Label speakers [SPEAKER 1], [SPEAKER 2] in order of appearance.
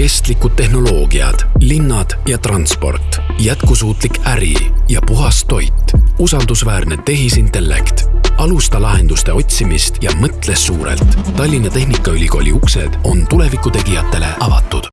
[SPEAKER 1] kestlikud tehnoloogiad, linnad ja transport, jätkusuutlik äri ja puhas toit, usaldusväärne tehisintellekt. alusta lahenduste otsimist ja mõtle suurelt. Tallinna Tehnikaülikooli uksed on tulevikutegijatele avatud